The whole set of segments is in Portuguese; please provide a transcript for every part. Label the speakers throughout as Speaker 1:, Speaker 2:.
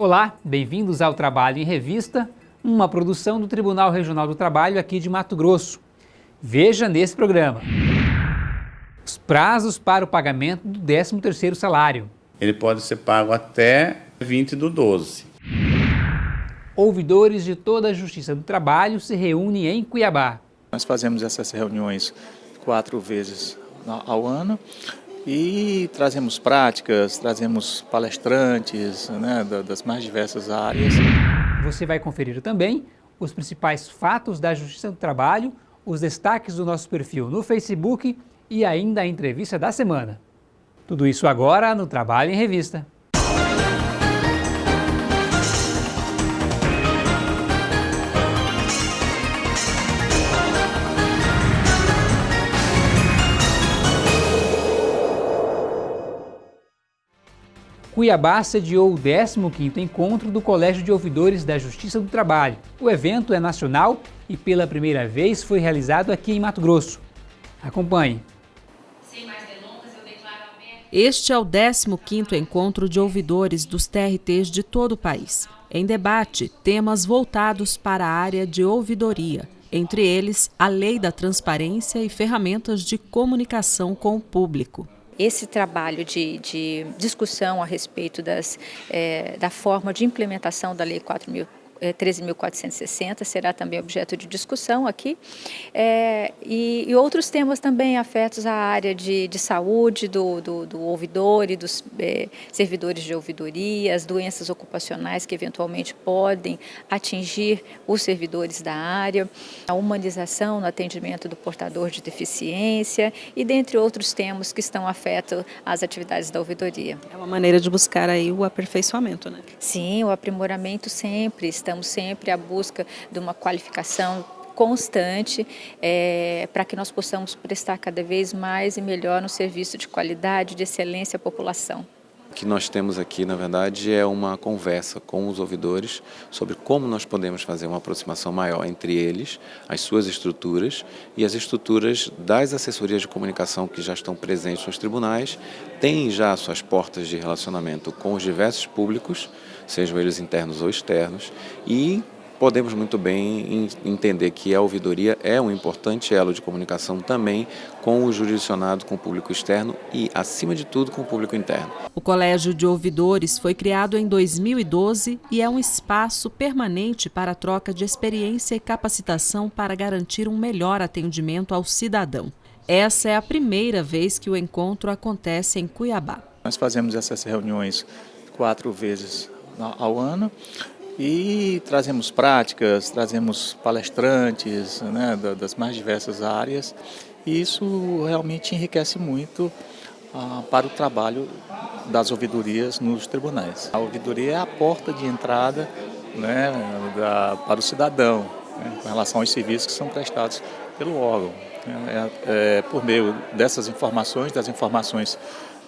Speaker 1: Olá, bem-vindos ao Trabalho em Revista, uma produção do Tribunal Regional do Trabalho aqui de Mato Grosso. Veja nesse programa. Os prazos para o pagamento do 13º salário.
Speaker 2: Ele pode ser pago até 20 do 12.
Speaker 1: Ouvidores de toda a Justiça do Trabalho se reúnem em Cuiabá.
Speaker 3: Nós fazemos essas reuniões quatro vezes ao ano e trazemos práticas, trazemos palestrantes né, das mais diversas áreas.
Speaker 1: Você vai conferir também os principais fatos da Justiça do Trabalho, os destaques do nosso perfil no Facebook e ainda a entrevista da semana. Tudo isso agora no Trabalho em Revista. Cuiabá sediou o 15º encontro do Colégio de Ouvidores da Justiça do Trabalho. O evento é nacional e pela primeira vez foi realizado aqui em Mato Grosso. Acompanhe.
Speaker 4: Este é o 15º encontro de ouvidores dos TRTs de todo o país. Em debate, temas voltados para a área de ouvidoria, entre eles a lei da transparência e ferramentas de comunicação com o público
Speaker 5: esse trabalho de, de discussão a respeito das, é, da forma de implementação da Lei 4.000 13.460 será também objeto de discussão aqui, é, e, e, outros temas também afetos à área de, de saúde do, do, do ouvidor e dos é, servidores de ouvidoria, as doenças ocupacionais que eventualmente podem atingir os servidores da área, a humanização no atendimento do portador de deficiência e dentre outros temas que estão afetos às atividades da ouvidoria.
Speaker 4: É uma maneira de buscar aí o aperfeiçoamento, né?
Speaker 5: Sim, o aprimoramento sempre está estamos sempre à busca de uma qualificação constante é, para que nós possamos prestar cada vez mais e melhor um serviço de qualidade, de excelência à população.
Speaker 6: O que nós temos aqui, na verdade, é uma conversa com os ouvidores sobre como nós podemos fazer uma aproximação maior entre eles, as suas estruturas e as estruturas das assessorias de comunicação que já estão presentes nos tribunais, têm já suas portas de relacionamento com os diversos públicos, sejam eles internos ou externos, e podemos muito bem entender que a ouvidoria é um importante elo de comunicação também com o jurisdicionado, com o público externo e, acima de tudo, com o público interno.
Speaker 4: O Colégio de Ouvidores foi criado em 2012 e é um espaço permanente para a troca de experiência e capacitação para garantir um melhor atendimento ao cidadão. Essa é a primeira vez que o encontro acontece em Cuiabá.
Speaker 3: Nós fazemos essas reuniões quatro vezes ao ano e trazemos práticas, trazemos palestrantes né, das mais diversas áreas e isso realmente enriquece muito ah, para o trabalho das ouvidorias nos tribunais. A ouvidoria é a porta de entrada né, da, para o cidadão né, com relação aos serviços que são prestados pelo órgão. É, é, por meio dessas informações, das informações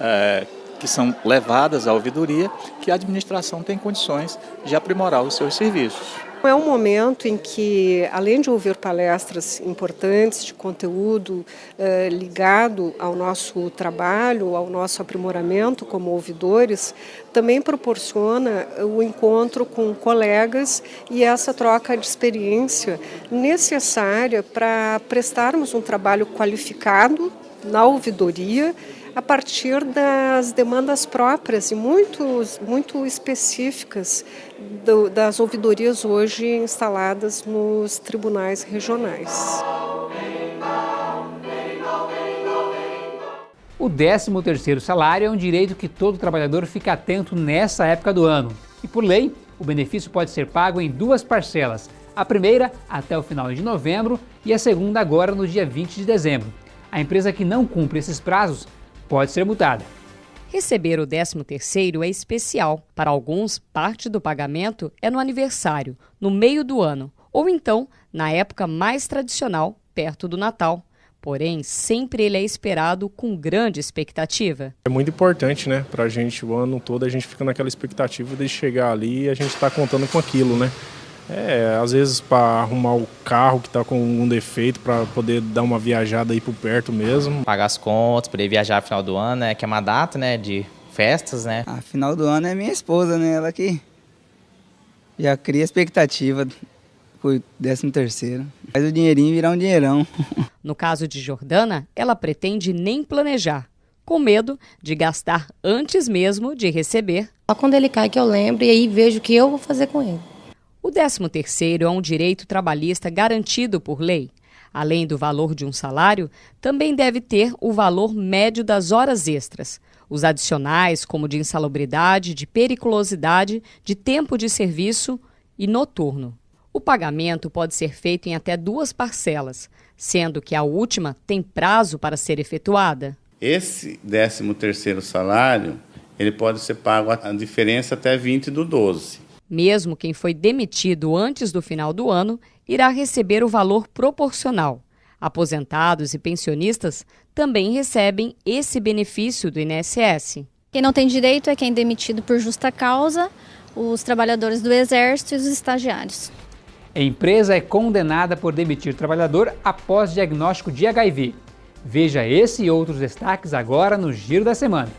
Speaker 3: é, que são levadas à ouvidoria, que a administração tem condições de aprimorar os seus serviços.
Speaker 7: É um momento em que, além de ouvir palestras importantes de conteúdo eh, ligado ao nosso trabalho, ao nosso aprimoramento como ouvidores, também proporciona o encontro com colegas e essa troca de experiência necessária para prestarmos um trabalho qualificado na ouvidoria a partir das demandas próprias e muito, muito específicas do, das ouvidorias hoje instaladas nos tribunais regionais.
Speaker 1: O 13º salário é um direito que todo trabalhador fica atento nessa época do ano. E por lei, o benefício pode ser pago em duas parcelas, a primeira até o final de novembro e a segunda agora no dia 20 de dezembro. A empresa que não cumpre esses prazos pode ser multada.
Speaker 8: Receber o 13º é especial. Para alguns, parte do pagamento é no aniversário, no meio do ano, ou então na época mais tradicional, perto do Natal. Porém, sempre ele é esperado com grande expectativa.
Speaker 9: É muito importante, né? Para a gente, o ano todo, a gente fica naquela expectativa de chegar ali e a gente está contando com aquilo, né? É, às vezes para arrumar o carro que está com algum defeito, para poder dar uma viajada aí por perto mesmo.
Speaker 10: Pagar as contas, poder viajar no final do ano, né? Que é uma data, né? De festas, né?
Speaker 11: A final do ano é minha esposa, né? Ela que Já cria expectativa por 13 terceiro. Faz o dinheirinho virar um dinheirão.
Speaker 8: No caso de Jordana, ela pretende nem planejar, com medo de gastar antes mesmo de receber.
Speaker 12: Só quando ele cai que eu lembro e aí vejo o que eu vou fazer com ele.
Speaker 8: O 13º é um direito trabalhista garantido por lei. Além do valor de um salário, também deve ter o valor médio das horas extras. Os adicionais, como de insalubridade, de periculosidade, de tempo de serviço e noturno. O pagamento pode ser feito em até duas parcelas, sendo que a última tem prazo para ser efetuada.
Speaker 2: Esse 13º salário, ele pode ser pago a diferença até 20 do 12.
Speaker 8: Mesmo quem foi demitido antes do final do ano irá receber o valor proporcional. Aposentados e pensionistas também recebem esse benefício do INSS.
Speaker 13: Quem não tem direito é quem é demitido por justa causa, os trabalhadores do Exército e os estagiários.
Speaker 1: A empresa é condenada por demitir trabalhador após diagnóstico de HIV. Veja esse e outros destaques agora no Giro da Semana.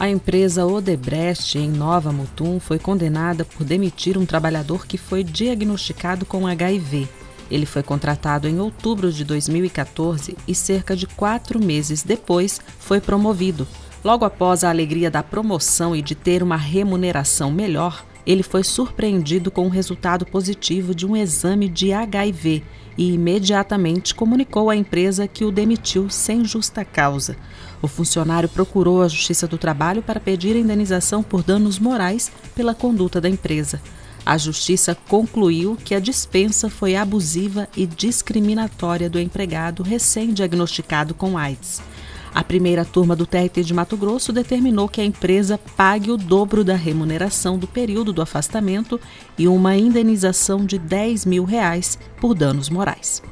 Speaker 4: A empresa Odebrecht, em Nova Mutum, foi condenada por demitir um trabalhador que foi diagnosticado com HIV. Ele foi contratado em outubro de 2014 e, cerca de quatro meses depois, foi promovido. Logo após a alegria da promoção e de ter uma remuneração melhor, ele foi surpreendido com o resultado positivo de um exame de HIV e imediatamente comunicou à empresa que o demitiu sem justa causa. O funcionário procurou a Justiça do Trabalho para pedir indenização por danos morais pela conduta da empresa. A Justiça concluiu que a dispensa foi abusiva e discriminatória do empregado recém-diagnosticado com AIDS. A primeira turma do TRT de Mato Grosso determinou que a empresa pague o dobro da remuneração do período do afastamento e uma indenização de 10 mil reais por danos morais.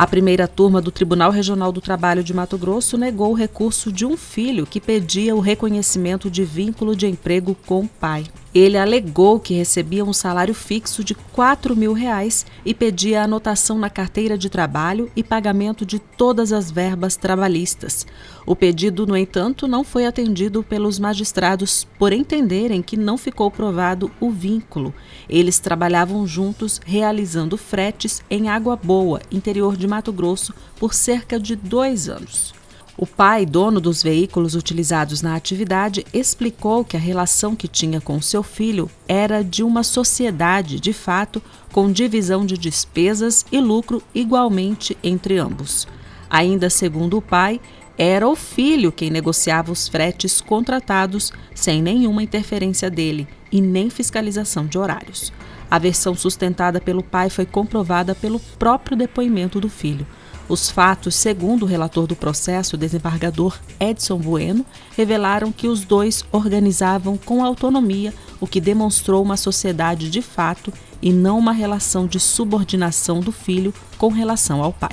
Speaker 4: A primeira turma do Tribunal Regional do Trabalho de Mato Grosso negou o recurso de um filho que pedia o reconhecimento de vínculo de emprego com o pai. Ele alegou que recebia um salário fixo de 4 mil reais e pedia anotação na carteira de trabalho e pagamento de todas as verbas trabalhistas. O pedido, no entanto, não foi atendido pelos magistrados por entenderem que não ficou provado o vínculo. Eles trabalhavam juntos realizando fretes em Água Boa, interior de Mato Grosso, por cerca de dois anos. O pai, dono dos veículos utilizados na atividade, explicou que a relação que tinha com seu filho era de uma sociedade, de fato, com divisão de despesas e lucro igualmente entre ambos. Ainda segundo o pai, era o filho quem negociava os fretes contratados sem nenhuma interferência dele e nem fiscalização de horários. A versão sustentada pelo pai foi comprovada pelo próprio depoimento do filho. Os fatos, segundo o relator do processo, desembargador Edson Bueno, revelaram que os dois organizavam com autonomia, o que demonstrou uma sociedade de fato e não uma relação de subordinação do filho com relação ao pai.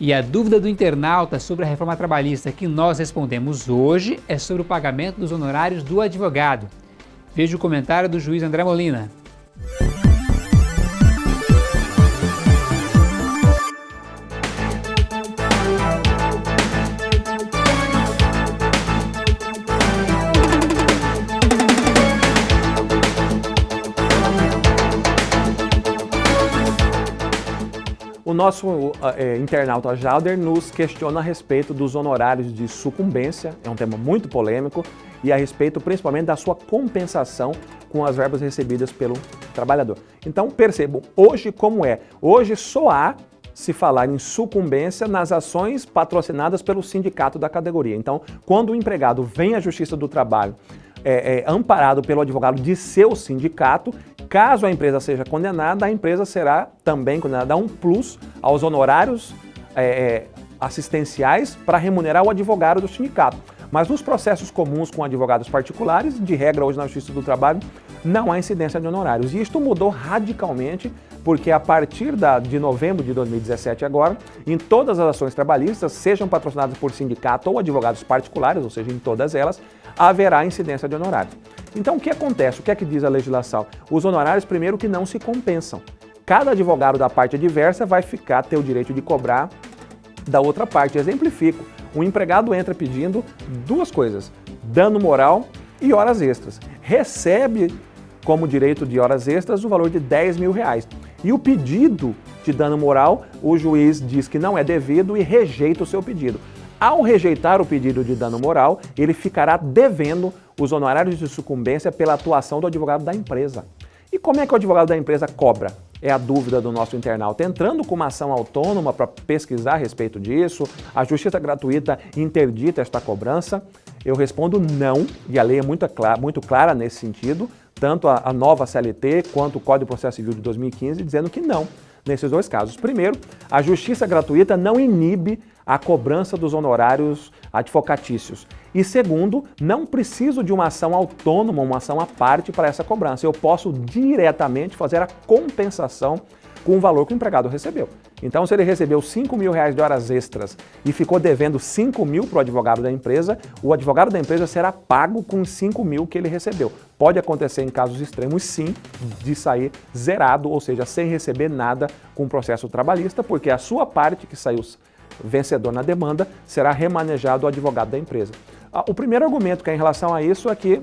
Speaker 1: E a dúvida do internauta sobre a reforma trabalhista que nós respondemos hoje é sobre o pagamento dos honorários do advogado. Veja o comentário do juiz André Molina.
Speaker 14: Nosso é, internauta Jalder nos questiona a respeito dos honorários de sucumbência, é um tema muito polêmico, e a respeito principalmente da sua compensação com as verbas recebidas pelo trabalhador. Então percebam, hoje como é? Hoje só há se falar em sucumbência nas ações patrocinadas pelo sindicato da categoria. Então, quando o empregado vem à Justiça do Trabalho é, é, amparado pelo advogado de seu sindicato, Caso a empresa seja condenada, a empresa será também condenada a um plus aos honorários é, é, assistenciais para remunerar o advogado do sindicato. Mas nos processos comuns com advogados particulares, de regra hoje na Justiça do Trabalho, não há incidência de honorários. E isto mudou radicalmente porque a partir da, de novembro de 2017 agora, em todas as ações trabalhistas, sejam patrocinadas por sindicato ou advogados particulares, ou seja, em todas elas, haverá incidência de honorários. Então, o que acontece? O que é que diz a legislação? Os honorários, primeiro, que não se compensam. Cada advogado da parte adversa vai ficar, ter o direito de cobrar da outra parte. Exemplifico. O empregado entra pedindo duas coisas: dano moral e horas extras. Recebe como direito de horas extras o valor de 10 mil reais. E o pedido de dano moral, o juiz diz que não é devido e rejeita o seu pedido. Ao rejeitar o pedido de dano moral, ele ficará devendo os honorários de sucumbência pela atuação do advogado da empresa. E como é que o advogado da empresa cobra? É a dúvida do nosso internauta. Entrando com uma ação autônoma para pesquisar a respeito disso, a justiça gratuita interdita esta cobrança? Eu respondo não, e a lei é muito, clara, muito clara nesse sentido, tanto a, a nova CLT quanto o Código de Processo Civil de 2015, dizendo que não nesses dois casos. Primeiro, a justiça gratuita não inibe a cobrança dos honorários advocatícios. E segundo, não preciso de uma ação autônoma, uma ação à parte para essa cobrança. Eu posso diretamente fazer a compensação com o valor que o empregado recebeu. Então, se ele recebeu 5 mil reais de horas extras e ficou devendo 5 mil para o advogado da empresa, o advogado da empresa será pago com 5 mil que ele recebeu. Pode acontecer em casos extremos, sim, de sair zerado, ou seja, sem receber nada com o processo trabalhista, porque a sua parte que saiu vencedor na demanda será remanejado ao advogado da empresa. Ah, o primeiro argumento que é em relação a isso é que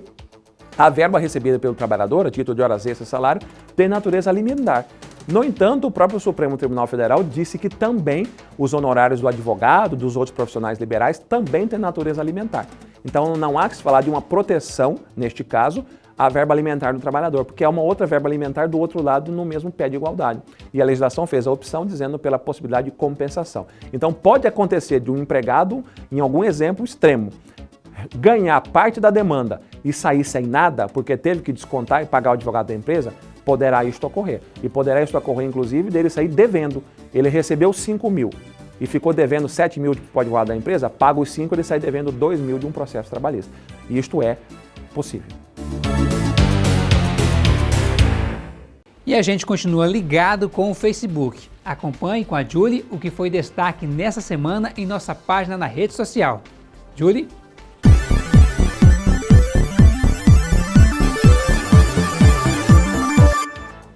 Speaker 14: a verba recebida pelo trabalhador, a título de horas extras e salário, tem natureza alimentar. No entanto, o próprio Supremo Tribunal Federal disse que também os honorários do advogado, dos outros profissionais liberais, também têm natureza alimentar. Então não há que se falar de uma proteção, neste caso, à verba alimentar do trabalhador, porque é uma outra verba alimentar do outro lado no mesmo pé de igualdade. E a legislação fez a opção dizendo pela possibilidade de compensação. Então pode acontecer de um empregado, em algum exemplo extremo, ganhar parte da demanda e sair sem nada, porque teve que descontar e pagar o advogado da empresa, poderá isto ocorrer. E poderá isto ocorrer, inclusive, dele sair devendo. Ele recebeu 5 mil e ficou devendo 7 mil para o advogado da empresa, paga os 5, ele sai devendo 2 mil de um processo trabalhista. E isto é possível.
Speaker 1: E a gente continua ligado com o Facebook. Acompanhe com a Julie o que foi destaque nessa semana em nossa página na rede social. Julie?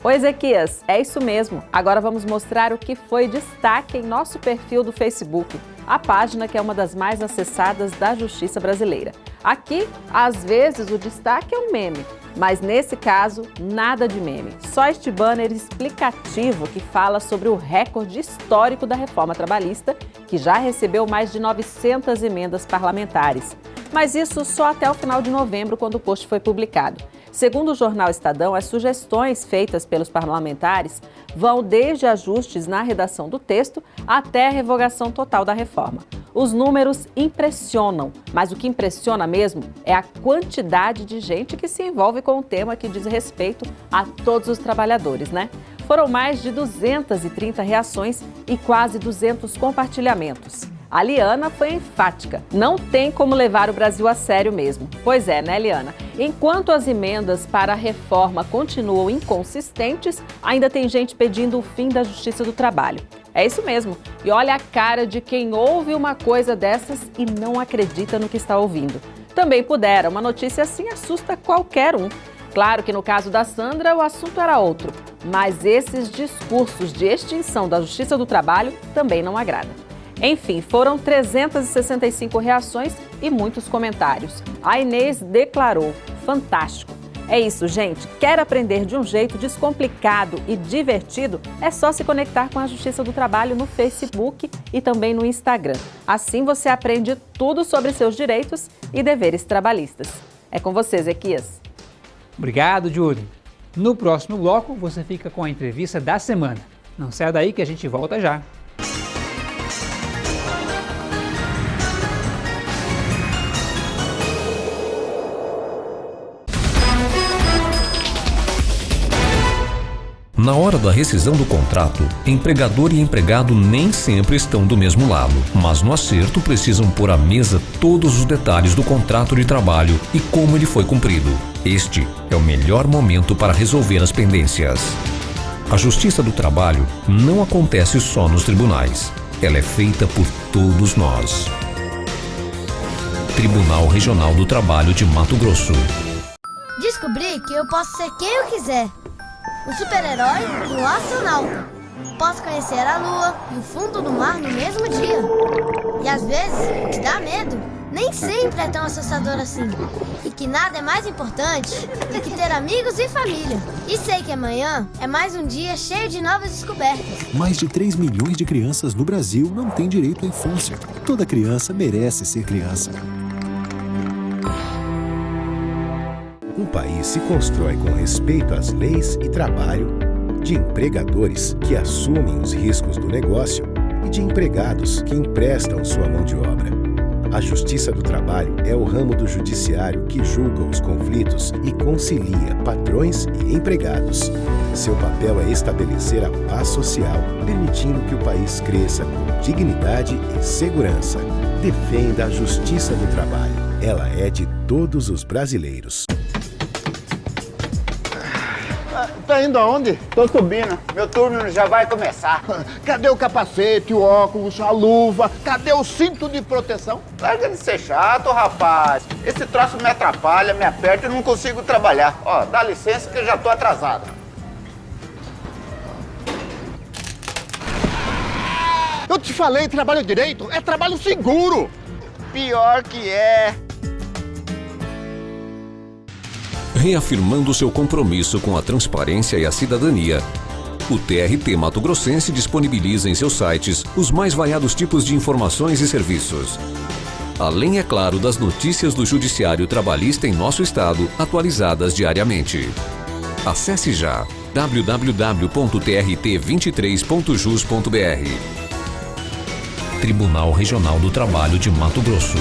Speaker 15: Oi, Ezequias, é isso mesmo. Agora vamos mostrar o que foi destaque em nosso perfil do Facebook, a página que é uma das mais acessadas da Justiça Brasileira. Aqui, às vezes, o destaque é um meme, mas nesse caso, nada de meme. Só este banner explicativo que fala sobre o recorde histórico da reforma trabalhista, que já recebeu mais de 900 emendas parlamentares. Mas isso só até o final de novembro, quando o post foi publicado. Segundo o jornal Estadão, as sugestões feitas pelos parlamentares vão desde ajustes na redação do texto até a revogação total da reforma. Os números impressionam, mas o que impressiona mesmo é a quantidade de gente que se envolve com o tema que diz respeito a todos os trabalhadores, né? Foram mais de 230 reações e quase 200 compartilhamentos. A Liana foi enfática. Não tem como levar o Brasil a sério mesmo. Pois é, né, Liana? Enquanto as emendas para a reforma continuam inconsistentes, ainda tem gente pedindo o fim da Justiça do Trabalho. É isso mesmo. E olha a cara de quem ouve uma coisa dessas e não acredita no que está ouvindo. Também pudera, uma notícia assim assusta qualquer um. Claro que no caso da Sandra o assunto era outro, mas esses discursos de extinção da Justiça do Trabalho também não agradam. Enfim, foram 365 reações e muitos comentários. A Inês declarou: fantástico. É isso, gente. Quer aprender de um jeito descomplicado e divertido? É só se conectar com a Justiça do Trabalho no Facebook e também no Instagram. Assim você aprende tudo sobre seus direitos e deveres trabalhistas. É com você, Zequias.
Speaker 1: Obrigado, Júlio. No próximo bloco, você fica com a entrevista da semana. Não saia daí que a gente volta já.
Speaker 16: Na hora da rescisão do contrato, empregador e empregado nem sempre estão do mesmo lado, mas no acerto precisam pôr à mesa todos os detalhes do contrato de trabalho e como ele foi cumprido. Este é o melhor momento para resolver as pendências. A justiça do trabalho não acontece só nos tribunais. Ela é feita por todos nós. Tribunal Regional do Trabalho de Mato Grosso.
Speaker 17: Descobri que eu posso ser quem eu quiser o super-herói e astronauta. Posso conhecer a lua e o fundo do mar no mesmo dia. E às vezes, o que dá medo nem sempre é tão assustador assim. E que nada é mais importante do que ter amigos e família. E sei que amanhã é mais um dia cheio de novas descobertas.
Speaker 18: Mais de 3 milhões de crianças no Brasil não têm direito à infância. Toda criança merece ser criança. País se constrói com respeito às leis e trabalho, de empregadores que assumem os riscos do negócio e de empregados que emprestam sua mão de obra. A Justiça do Trabalho é o ramo do judiciário que julga os conflitos e concilia patrões e empregados. Seu papel é estabelecer a paz social, permitindo que o país cresça com dignidade e segurança. Defenda a Justiça do Trabalho. Ela é de todos os brasileiros.
Speaker 19: Tá indo aonde? Tô subindo. Meu turno já vai começar. Cadê o capacete, o óculos, a luva? Cadê o cinto de proteção? Larga de ser chato, rapaz. Esse troço me atrapalha, me aperta e não consigo trabalhar. Ó, dá licença que eu já tô atrasado. Eu te falei, trabalho direito é trabalho seguro. Pior que é.
Speaker 16: Reafirmando seu compromisso com a transparência e a cidadania, o TRT Mato Grossense disponibiliza em seus sites os mais variados tipos de informações e serviços. Além, é claro, das notícias do Judiciário Trabalhista em nosso estado, atualizadas diariamente. Acesse já www.trt23.jus.br. Tribunal Regional do Trabalho de Mato Grosso.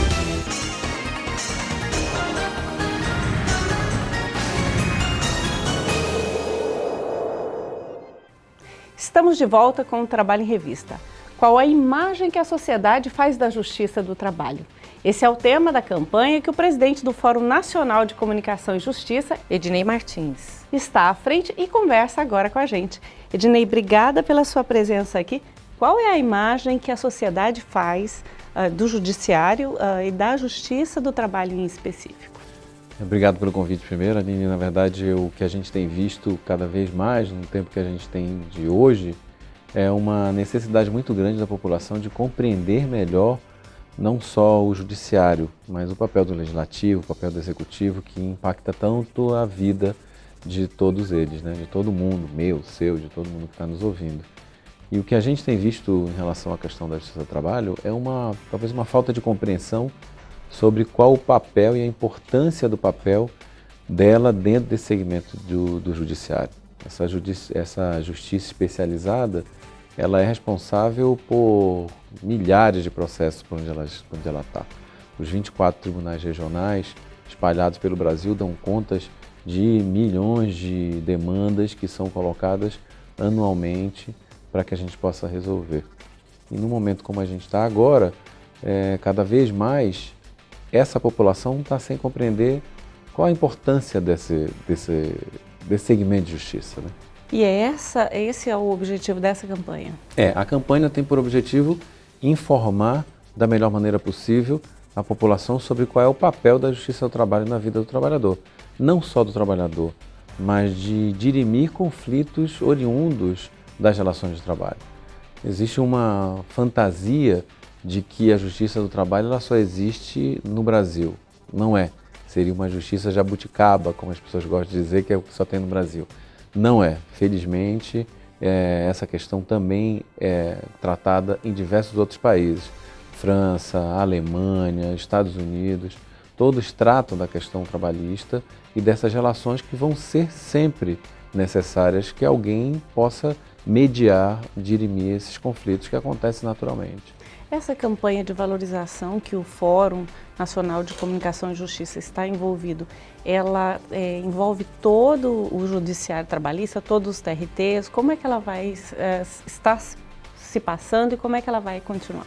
Speaker 15: Estamos de volta com o Trabalho em Revista. Qual a imagem que a sociedade faz da Justiça do Trabalho? Esse é o tema da campanha que o presidente do Fórum Nacional de Comunicação e Justiça, Ednei Martins, está à frente e conversa agora com a gente. Ednei, obrigada pela sua presença aqui. Qual é a imagem que a sociedade faz uh, do Judiciário uh, e da Justiça do Trabalho em específico?
Speaker 6: Obrigado pelo convite primeiro, Aline. Na verdade, o que a gente tem visto cada vez mais no tempo que a gente tem de hoje é uma necessidade muito grande da população de compreender melhor não só o judiciário, mas o papel do legislativo, o papel do executivo, que impacta tanto a vida de todos eles, né? de todo mundo, meu, seu, de todo mundo que está nos ouvindo. E o que a gente tem visto em relação à questão da justiça do trabalho é uma talvez uma falta de compreensão sobre qual o papel e a importância do papel dela dentro desse segmento do, do judiciário. Essa, judici essa justiça especializada, ela é responsável por milhares de processos por onde ela está. Os 24 tribunais regionais espalhados pelo Brasil dão contas de milhões de demandas que são colocadas anualmente para que a gente possa resolver. E no momento como a gente está agora, é, cada vez mais essa população está sem compreender qual a importância desse, desse, desse segmento de justiça. Né?
Speaker 15: E é essa, esse é o objetivo dessa campanha?
Speaker 6: É, a campanha tem por objetivo informar da melhor maneira possível a população sobre qual é o papel da justiça do trabalho na vida do trabalhador. Não só do trabalhador, mas de dirimir conflitos oriundos das relações de trabalho. Existe uma fantasia de que a justiça do trabalho ela só existe no Brasil. Não é. Seria uma justiça jabuticaba, como as pessoas gostam de dizer, que é o que só tem no Brasil. Não é. Felizmente, é, essa questão também é tratada em diversos outros países. França, Alemanha, Estados Unidos, todos tratam da questão trabalhista e dessas relações que vão ser sempre necessárias que alguém possa mediar, dirimir esses conflitos que acontecem naturalmente.
Speaker 15: Essa campanha de valorização que o Fórum Nacional de Comunicação e Justiça está envolvido, ela é, envolve todo o judiciário trabalhista, todos os TRTs, como é que ela vai é, estar se passando e como é que ela vai continuar?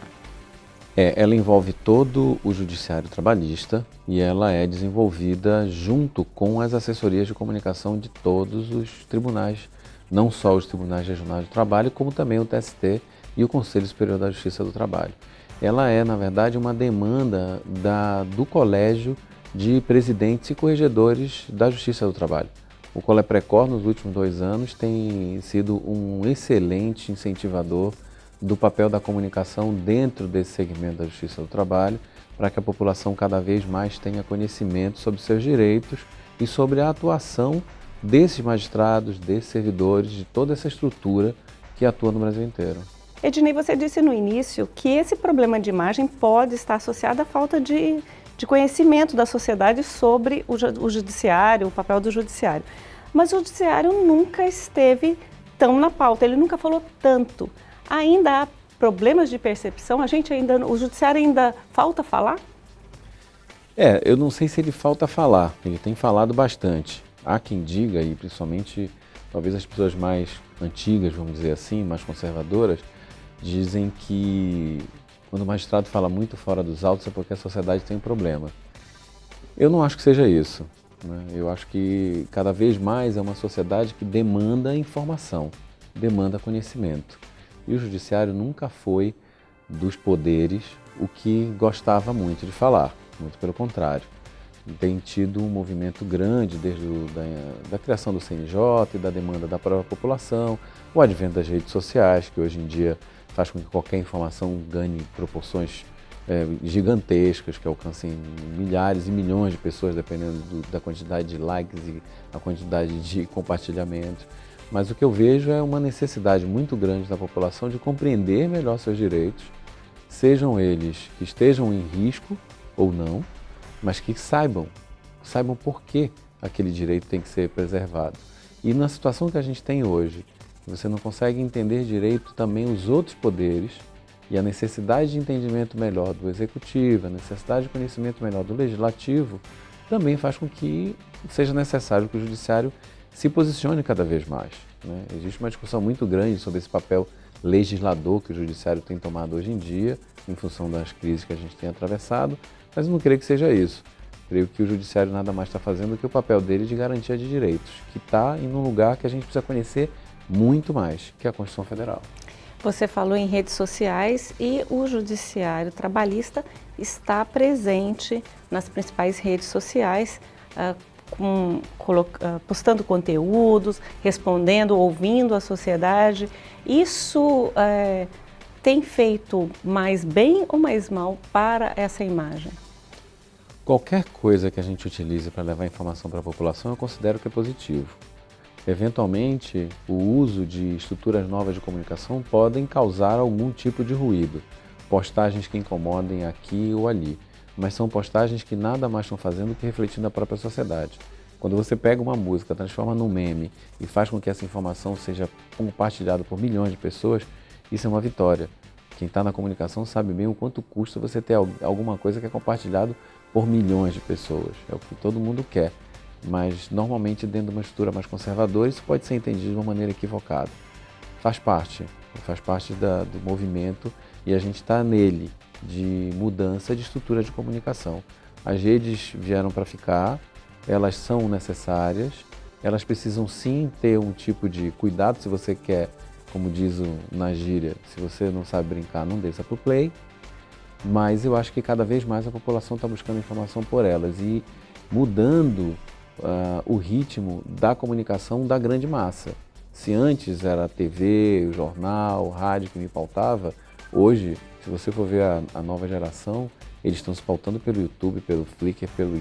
Speaker 6: É, ela envolve todo o judiciário trabalhista e ela é desenvolvida junto com as assessorias de comunicação de todos os tribunais, não só os tribunais regionais de trabalho, como também o TST e o Conselho Superior da Justiça do Trabalho. Ela é, na verdade, uma demanda da, do Colégio de Presidentes e Corregedores da Justiça do Trabalho. O Coleprecor, nos últimos dois anos, tem sido um excelente incentivador do papel da comunicação dentro desse segmento da Justiça do Trabalho, para que a população cada vez mais tenha conhecimento sobre seus direitos e sobre a atuação desses magistrados, desses servidores, de toda essa estrutura que atua no Brasil inteiro.
Speaker 20: Ednei, você disse no início que esse problema de imagem pode estar associado à falta de, de conhecimento da sociedade sobre o, o judiciário, o papel do judiciário. Mas o judiciário nunca esteve tão na pauta, ele nunca falou tanto. Ainda há problemas de percepção? A gente ainda, o judiciário ainda falta falar?
Speaker 6: É, eu não sei se ele falta falar, ele tem falado bastante. Há quem diga, e principalmente talvez as pessoas mais antigas, vamos dizer assim, mais conservadoras, dizem que quando o magistrado fala muito fora dos autos é porque a sociedade tem um problema. Eu não acho que seja isso. Né? Eu acho que cada vez mais é uma sociedade que demanda informação, demanda conhecimento. E o judiciário nunca foi dos poderes o que gostava muito de falar, muito pelo contrário. Tem tido um movimento grande desde o, da, da criação do CNJ e da demanda da própria população, o advento das redes sociais, que hoje em dia faz com que qualquer informação ganhe proporções é, gigantescas, que alcancem milhares e milhões de pessoas, dependendo do, da quantidade de likes e a quantidade de compartilhamentos. Mas o que eu vejo é uma necessidade muito grande da população de compreender melhor seus direitos, sejam eles que estejam em risco ou não, mas que saibam, saibam por que aquele direito tem que ser preservado. E na situação que a gente tem hoje, você não consegue entender direito também os outros poderes e a necessidade de entendimento melhor do executivo, a necessidade de conhecimento melhor do legislativo, também faz com que seja necessário que o judiciário se posicione cada vez mais. Né? Existe uma discussão muito grande sobre esse papel legislador que o judiciário tem tomado hoje em dia, em função das crises que a gente tem atravessado, mas eu não creio que seja isso. Creio que o judiciário nada mais está fazendo do que o papel dele de garantia de direitos, que está em um lugar que a gente precisa conhecer muito mais, que a Constituição Federal.
Speaker 20: Você falou em redes sociais e o Judiciário Trabalhista está presente nas principais redes sociais, uh, com, uh, postando conteúdos, respondendo, ouvindo a sociedade. Isso uh, tem feito mais bem ou mais mal para essa imagem?
Speaker 6: Qualquer coisa que a gente utilize para levar informação para a população, eu considero que é positivo. Eventualmente, o uso de estruturas novas de comunicação podem causar algum tipo de ruído, postagens que incomodem aqui ou ali, mas são postagens que nada mais estão fazendo que refletindo a própria sociedade. Quando você pega uma música, transforma num meme e faz com que essa informação seja compartilhada por milhões de pessoas, isso é uma vitória. Quem está na comunicação sabe bem o quanto custa você ter alguma coisa que é compartilhado por milhões de pessoas. É o que todo mundo quer mas normalmente dentro de uma estrutura mais conservadora isso pode ser entendido de uma maneira equivocada. Faz parte, faz parte da, do movimento e a gente está nele de mudança de estrutura de comunicação. As redes vieram para ficar, elas são necessárias, elas precisam sim ter um tipo de cuidado se você quer, como diz o, na gíria, se você não sabe brincar, não desça para o play, mas eu acho que cada vez mais a população está buscando informação por elas e mudando uh, o ritmo da comunicação da grande massa. Se antes era a TV, o jornal, o rádio que me pautava, hoje, se você for ver a, a nova geração, eles estão se pautando pelo YouTube, pelo Flickr, pelo,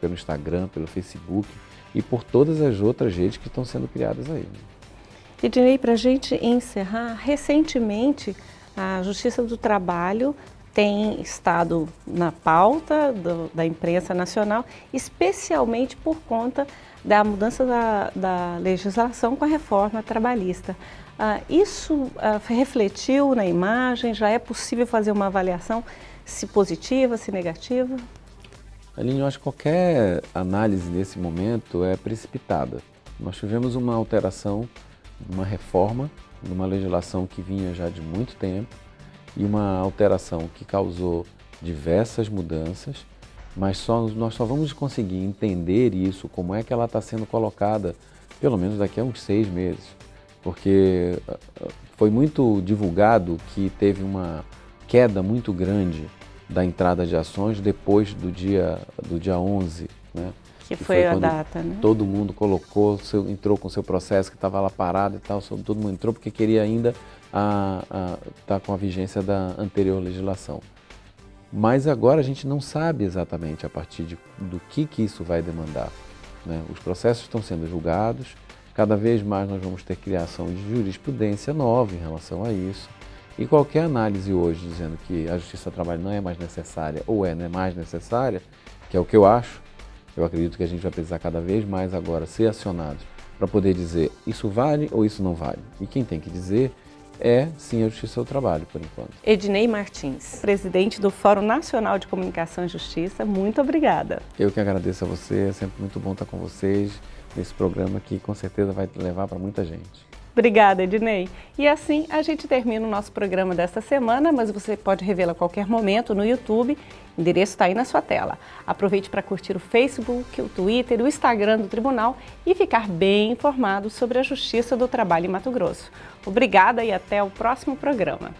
Speaker 6: pelo Instagram, pelo Facebook e por todas as outras redes que estão sendo criadas aí.
Speaker 20: E direi para a gente encerrar, recentemente a Justiça do Trabalho tem estado na pauta do, da imprensa nacional, especialmente por conta da mudança da, da legislação com a reforma trabalhista. Ah, isso ah, refletiu na imagem? Já é possível fazer uma avaliação se positiva, se negativa?
Speaker 6: Aline, eu acho que qualquer análise nesse momento é precipitada. Nós tivemos uma alteração, uma reforma, de uma legislação que vinha já de muito tempo, e uma alteração que causou diversas mudanças, mas só, nós só vamos conseguir entender isso, como é que ela está sendo colocada, pelo menos daqui a uns seis meses. Porque ah, ah, foi muito divulgado que teve uma queda muito grande da entrada de ações depois do dia, do dia 11. Né?
Speaker 20: Que foi, foi a data, né?
Speaker 6: Todo mundo colocou, seu, entrou com seu processo que estava lá parado e tal, todo mundo entrou porque queria ainda estar tá com a vigência da anterior legislação. Mas agora a gente não sabe exatamente a partir de, do que, que isso vai demandar. Né? Os processos estão sendo julgados, cada vez mais nós vamos ter criação de jurisprudência nova em relação a isso. E qualquer análise hoje dizendo que a justiça do trabalho não é mais necessária ou é, é mais necessária, que é o que eu acho, eu acredito que a gente vai precisar cada vez mais agora ser acionados para poder dizer isso vale ou isso não vale. E quem tem que dizer é sim a Justiça do Trabalho, por enquanto.
Speaker 20: Ednei Martins, presidente do Fórum Nacional de Comunicação e Justiça, muito obrigada.
Speaker 6: Eu que agradeço a você, é sempre muito bom estar com vocês nesse programa que com certeza vai levar para muita gente.
Speaker 20: Obrigada, Ednei. E assim a gente termina o nosso programa desta semana, mas você pode revê-lo a qualquer momento no YouTube. O endereço está aí na sua tela. Aproveite para curtir o Facebook, o Twitter, o Instagram do Tribunal e ficar bem informado sobre a Justiça do Trabalho em Mato Grosso. Obrigada e até o próximo programa.